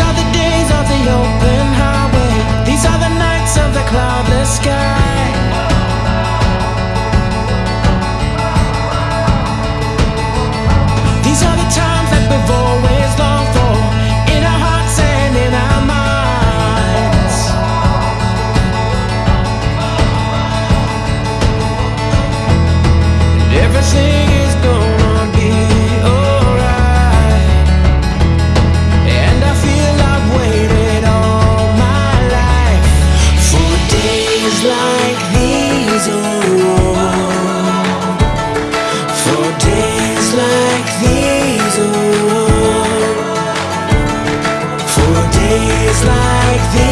are the like this.